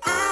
I